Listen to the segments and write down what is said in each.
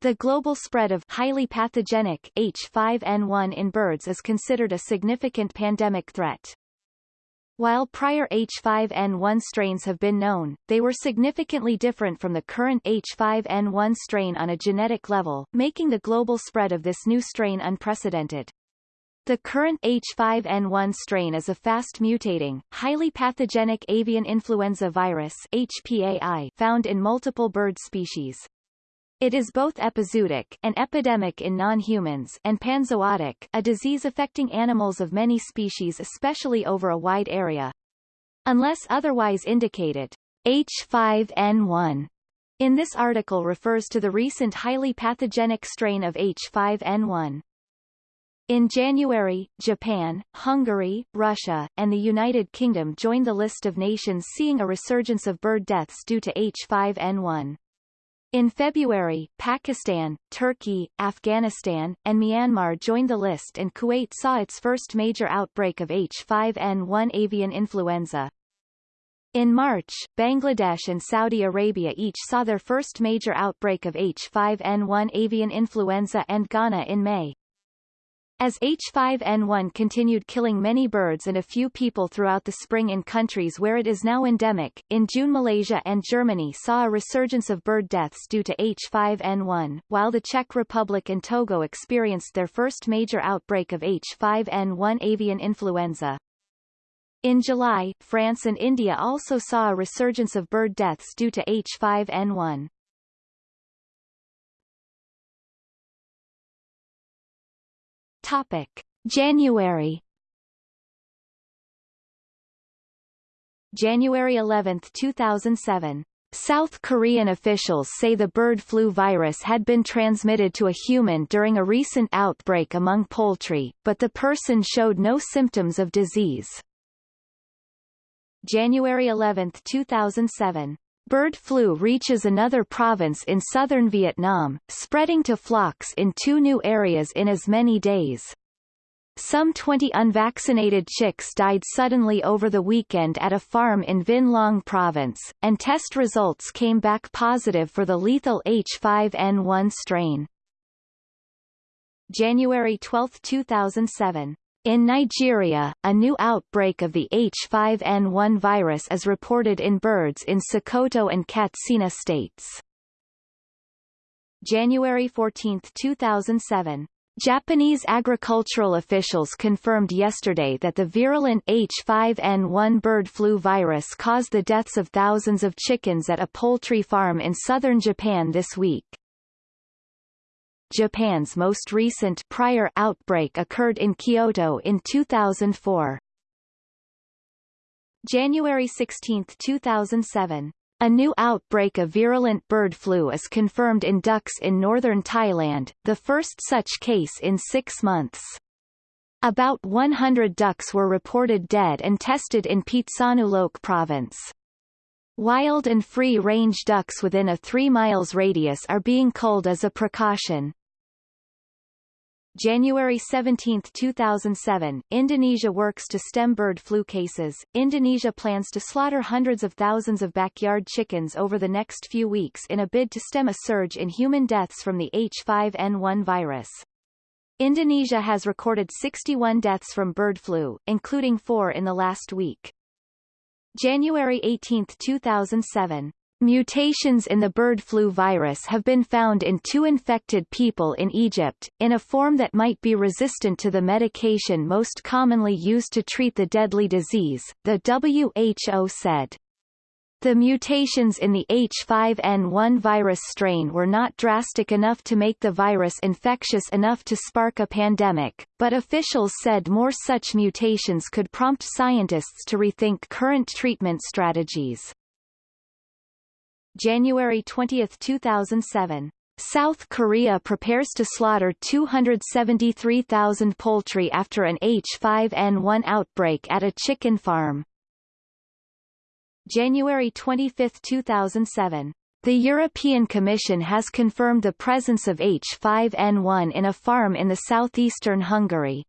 The global spread of highly pathogenic H5N1 in birds is considered a significant pandemic threat. While prior H5N1 strains have been known, they were significantly different from the current H5N1 strain on a genetic level, making the global spread of this new strain unprecedented. The current H5N1 strain is a fast-mutating, highly pathogenic avian influenza virus HPAI found in multiple bird species. It is both epizootic an epidemic in non-humans and panzootic a disease affecting animals of many species especially over a wide area. Unless otherwise indicated, H5N1 in this article refers to the recent highly pathogenic strain of H5N1. In January, Japan, Hungary, Russia, and the United Kingdom joined the list of nations seeing a resurgence of bird deaths due to H5N1. In February, Pakistan, Turkey, Afghanistan, and Myanmar joined the list and Kuwait saw its first major outbreak of H5N1 avian influenza. In March, Bangladesh and Saudi Arabia each saw their first major outbreak of H5N1 avian influenza and Ghana in May. As H5N1 continued killing many birds and a few people throughout the spring in countries where it is now endemic, in June Malaysia and Germany saw a resurgence of bird deaths due to H5N1, while the Czech Republic and Togo experienced their first major outbreak of H5N1 avian influenza. In July, France and India also saw a resurgence of bird deaths due to H5N1. Topic. January January 11, 2007. South Korean officials say the bird flu virus had been transmitted to a human during a recent outbreak among poultry, but the person showed no symptoms of disease. January 11, 2007. Bird flu reaches another province in southern Vietnam, spreading to flocks in two new areas in as many days. Some 20 unvaccinated chicks died suddenly over the weekend at a farm in Vinh Long province, and test results came back positive for the lethal H5N1 strain. January 12, 2007 in Nigeria, a new outbreak of the H5N1 virus is reported in birds in Sokoto and Katsina states. January 14, 2007. Japanese agricultural officials confirmed yesterday that the virulent H5N1 bird flu virus caused the deaths of thousands of chickens at a poultry farm in southern Japan this week. Japan's most recent prior outbreak occurred in Kyoto in 2004. January 16, 2007. A new outbreak of virulent bird flu is confirmed in ducks in northern Thailand, the first such case in six months. About 100 ducks were reported dead and tested in Phitsanulok province. Wild and free-range ducks within a 3 miles radius are being culled as a precaution. January 17, 2007, Indonesia works to stem bird flu cases. Indonesia plans to slaughter hundreds of thousands of backyard chickens over the next few weeks in a bid to stem a surge in human deaths from the H5N1 virus. Indonesia has recorded 61 deaths from bird flu, including four in the last week. January 18, 2007, Mutations in the bird flu virus have been found in two infected people in Egypt, in a form that might be resistant to the medication most commonly used to treat the deadly disease, the WHO said. The mutations in the H5N1 virus strain were not drastic enough to make the virus infectious enough to spark a pandemic, but officials said more such mutations could prompt scientists to rethink current treatment strategies. January 20, 2007. South Korea prepares to slaughter 273,000 poultry after an H5N1 outbreak at a chicken farm. January 25, 2007. The European Commission has confirmed the presence of H5N1 in a farm in the southeastern Hungary.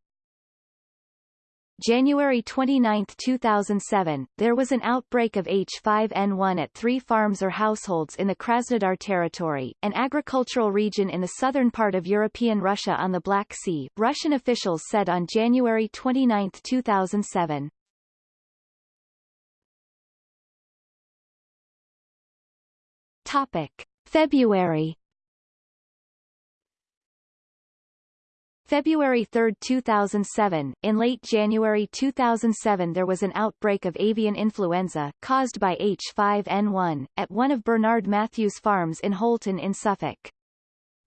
January 29, 2007, there was an outbreak of H5N1 at three farms or households in the Krasnodar territory, an agricultural region in the southern part of European Russia on the Black Sea, Russian officials said on January 29, 2007. Topic. February February 3, 2007, in late January 2007 there was an outbreak of avian influenza, caused by H5N1, at one of Bernard Matthews' farms in Holton in Suffolk.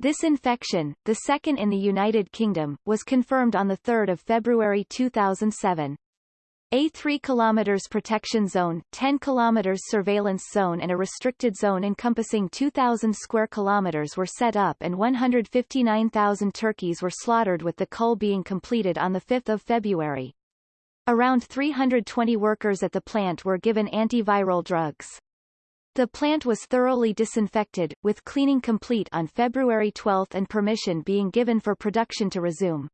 This infection, the second in the United Kingdom, was confirmed on 3 February 2007. A 3 km protection zone, 10 km surveillance zone and a restricted zone encompassing 2,000 square kilometers were set up and 159,000 turkeys were slaughtered with the cull being completed on 5 February. Around 320 workers at the plant were given antiviral drugs. The plant was thoroughly disinfected, with cleaning complete on February 12 and permission being given for production to resume.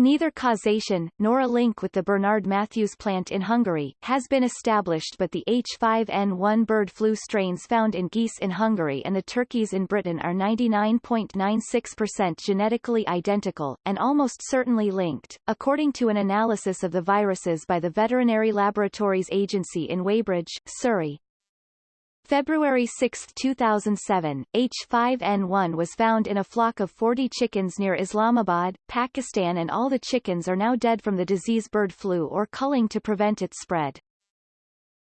Neither causation, nor a link with the Bernard Matthews plant in Hungary, has been established but the H5N1 bird flu strains found in geese in Hungary and the turkeys in Britain are 99.96% genetically identical, and almost certainly linked, according to an analysis of the viruses by the Veterinary Laboratories Agency in Weybridge, Surrey. February 6, 2007, H5N1 was found in a flock of 40 chickens near Islamabad, Pakistan and all the chickens are now dead from the disease bird flu or culling to prevent its spread.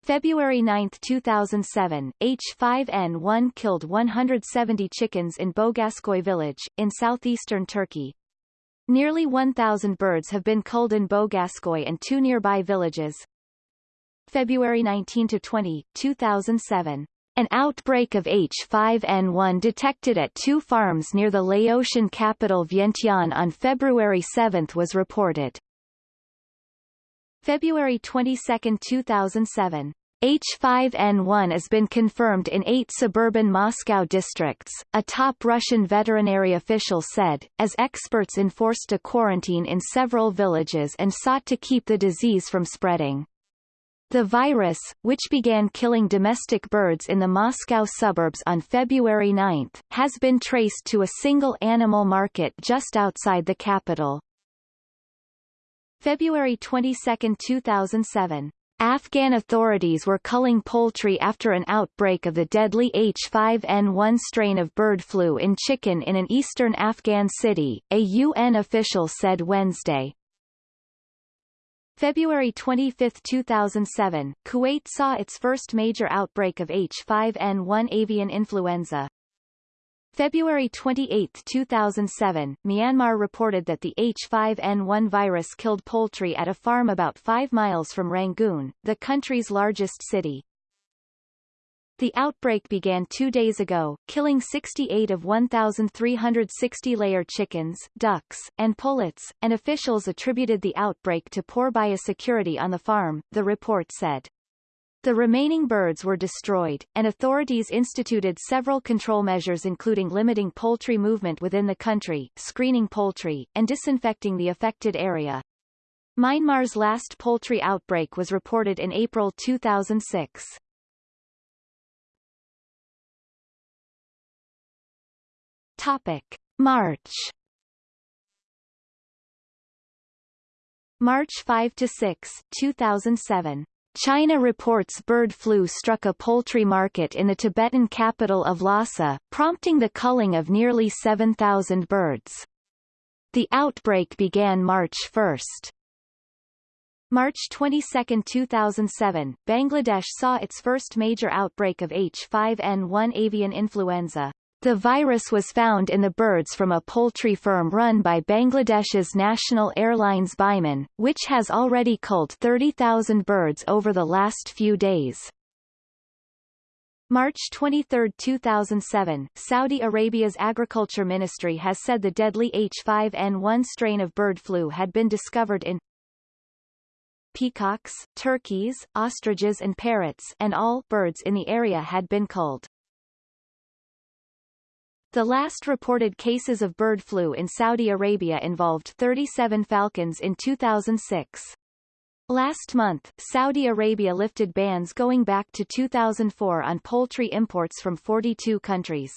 February 9, 2007, H5N1 killed 170 chickens in Bogaskoy village, in southeastern Turkey. Nearly 1,000 birds have been culled in Bogaskoy and two nearby villages. February 19-20, 2007. An outbreak of H5N1 detected at two farms near the Laotian capital Vientiane on February 7 was reported. February 22, 2007. H5N1 has been confirmed in eight suburban Moscow districts, a top Russian veterinary official said, as experts enforced a quarantine in several villages and sought to keep the disease from spreading. The virus, which began killing domestic birds in the Moscow suburbs on February 9, has been traced to a single animal market just outside the capital. February 22, 2007. Afghan authorities were culling poultry after an outbreak of the deadly H5N1 strain of bird flu in chicken in an eastern Afghan city, a UN official said Wednesday. February 25, 2007, Kuwait saw its first major outbreak of H5N1 avian influenza. February 28, 2007, Myanmar reported that the H5N1 virus killed poultry at a farm about 5 miles from Rangoon, the country's largest city. The outbreak began two days ago, killing 68 of 1,360 layer chickens, ducks, and pullets, and officials attributed the outbreak to poor biosecurity on the farm, the report said. The remaining birds were destroyed, and authorities instituted several control measures including limiting poultry movement within the country, screening poultry, and disinfecting the affected area. Myanmar's last poultry outbreak was reported in April 2006. Topic: March. March 5 to 6, 2007. China reports bird flu struck a poultry market in the Tibetan capital of Lhasa, prompting the culling of nearly 7,000 birds. The outbreak began March 1. March 22, 2007, Bangladesh saw its first major outbreak of H5N1 avian influenza. The virus was found in the birds from a poultry firm run by Bangladesh's national airlines Biman, which has already culled 30,000 birds over the last few days. March 23, 2007, Saudi Arabia's Agriculture Ministry has said the deadly H5N1 strain of bird flu had been discovered in peacocks, turkeys, ostriches and parrots and all birds in the area had been culled. The last reported cases of bird flu in Saudi Arabia involved 37 falcons in 2006. Last month, Saudi Arabia lifted bans going back to 2004 on poultry imports from 42 countries.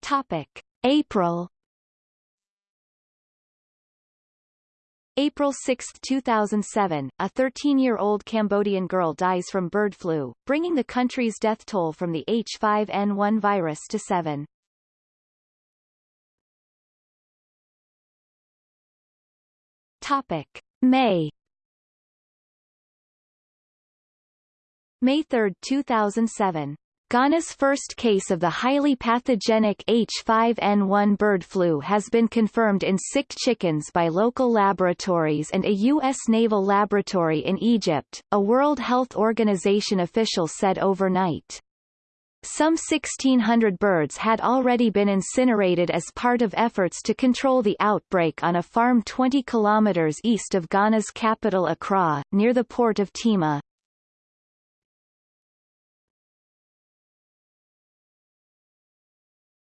Topic. April April 6, 2007, a 13-year-old Cambodian girl dies from bird flu, bringing the country's death toll from the H5N1 virus to 7. Topic. May May 3, 2007. Ghana's first case of the highly pathogenic H5N1 bird flu has been confirmed in sick chickens by local laboratories and a U.S. naval laboratory in Egypt, a World Health Organization official said overnight. Some 1,600 birds had already been incinerated as part of efforts to control the outbreak on a farm 20 kilometers east of Ghana's capital Accra, near the port of Tema.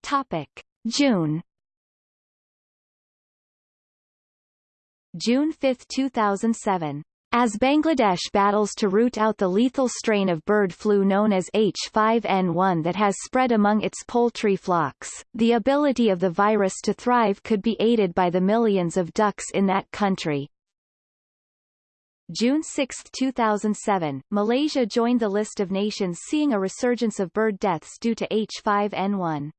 Topic. June June 5, 2007. As Bangladesh battles to root out the lethal strain of bird flu known as H5N1 that has spread among its poultry flocks, the ability of the virus to thrive could be aided by the millions of ducks in that country. June 6, 2007, Malaysia joined the list of nations seeing a resurgence of bird deaths due to H5N1.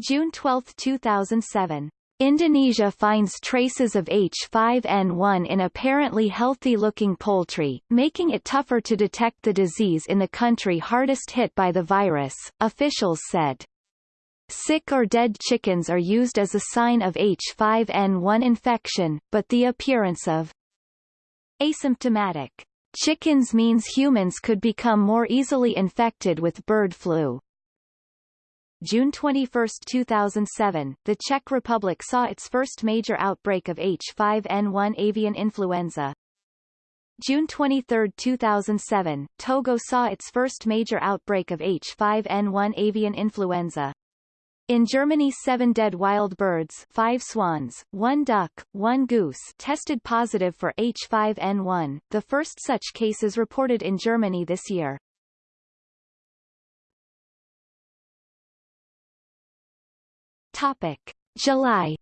June 12, 2007. Indonesia finds traces of H5N1 in apparently healthy-looking poultry, making it tougher to detect the disease in the country hardest hit by the virus, officials said. Sick or dead chickens are used as a sign of H5N1 infection, but the appearance of asymptomatic chickens means humans could become more easily infected with bird flu. June 21, 2007, the Czech Republic saw its first major outbreak of H5N1 avian influenza. June 23, 2007, Togo saw its first major outbreak of H5N1 avian influenza. In Germany seven dead wild birds five swans, one duck, one goose tested positive for H5N1, the first such cases reported in Germany this year. Topic. July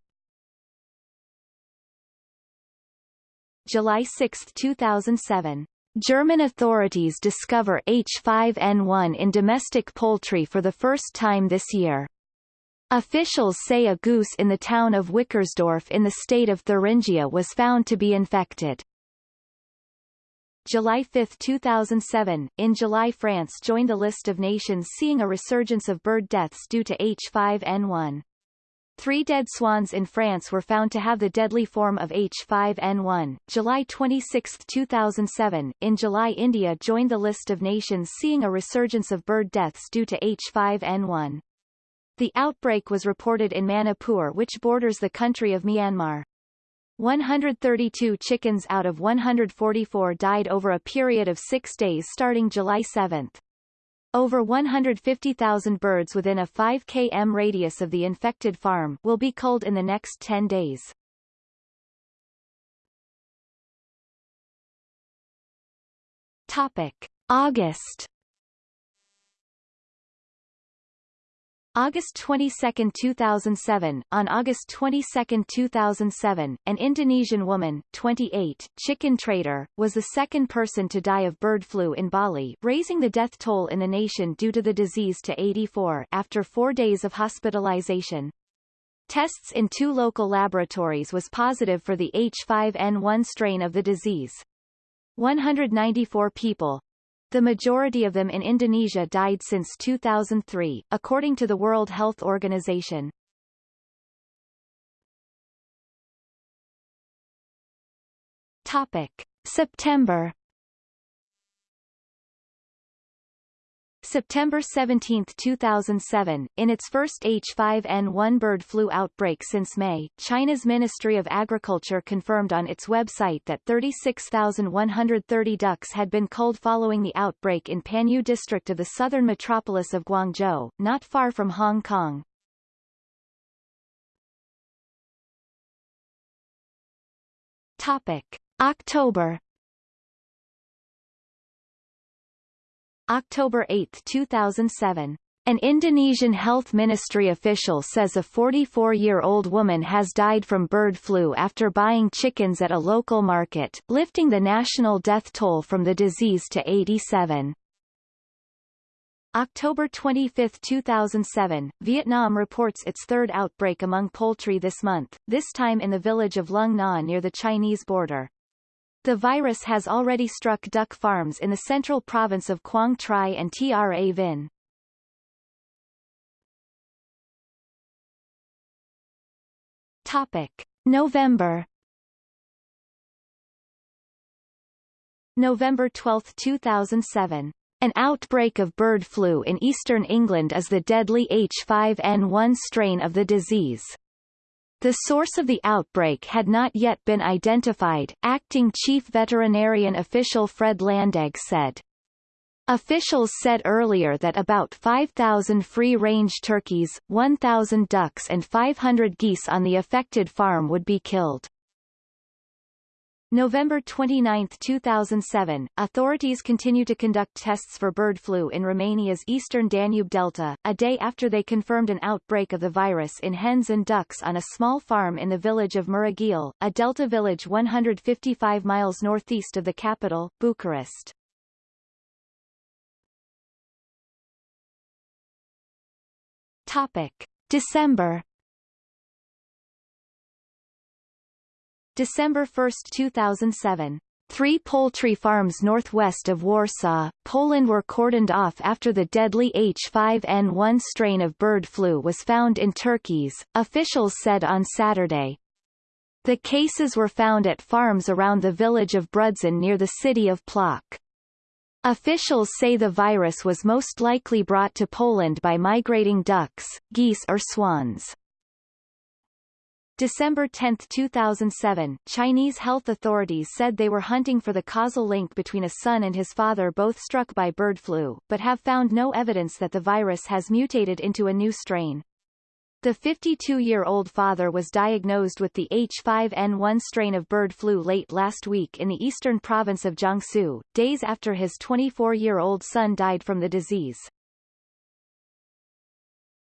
July 6, 2007. German authorities discover H5N1 in domestic poultry for the first time this year. Officials say a goose in the town of Wickersdorf in the state of Thuringia was found to be infected. July 5, 2007, in July France joined the list of nations seeing a resurgence of bird deaths due to H5N1. Three dead swans in France were found to have the deadly form of H5N1. July 26, 2007, in July India joined the list of nations seeing a resurgence of bird deaths due to H5N1. The outbreak was reported in Manipur which borders the country of Myanmar. 132 chickens out of 144 died over a period of six days starting July 7. Over 150,000 birds within a 5 km radius of the infected farm will be culled in the next 10 days. Topic. August August 22, 2007 On August 22, 2007, an Indonesian woman, 28, chicken trader, was the second person to die of bird flu in Bali, raising the death toll in the nation due to the disease to 84 after four days of hospitalization. Tests in two local laboratories was positive for the H5N1 strain of the disease. 194 people, the majority of them in Indonesia died since 2003, according to the World Health Organization. Topic. September September 17, 2007, in its first H5N1 bird flu outbreak since May, China's Ministry of Agriculture confirmed on its website that 36,130 ducks had been culled following the outbreak in Panyu district of the southern metropolis of Guangzhou, not far from Hong Kong. Topic. October October 8, 2007. An Indonesian health ministry official says a 44-year-old woman has died from bird flu after buying chickens at a local market, lifting the national death toll from the disease to 87. October 25, 2007, Vietnam reports its third outbreak among poultry this month, this time in the village of Lung Na near the Chinese border. The virus has already struck duck farms in the central province of Quang Tri and Tra Vinh. Topic. November November 12, 2007 an outbreak of bird flu in eastern England is the deadly H5N1 strain of the disease. The source of the outbreak had not yet been identified, acting chief veterinarian official Fred Landeg said. Officials said earlier that about 5,000 free-range turkeys, 1,000 ducks and 500 geese on the affected farm would be killed. November 29, 2007, authorities continue to conduct tests for bird flu in Romania's eastern Danube Delta, a day after they confirmed an outbreak of the virus in hens and ducks on a small farm in the village of Murighiol, a delta village 155 miles northeast of the capital, Bucharest. Topic. December December 1, 2007. Three poultry farms northwest of Warsaw, Poland were cordoned off after the deadly H5N1 strain of bird flu was found in turkeys, officials said on Saturday. The cases were found at farms around the village of Brudzyn near the city of Plock. Officials say the virus was most likely brought to Poland by migrating ducks, geese or swans. December 10, 2007, Chinese health authorities said they were hunting for the causal link between a son and his father both struck by bird flu, but have found no evidence that the virus has mutated into a new strain. The 52-year-old father was diagnosed with the H5N1 strain of bird flu late last week in the eastern province of Jiangsu, days after his 24-year-old son died from the disease.